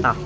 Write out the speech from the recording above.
啊。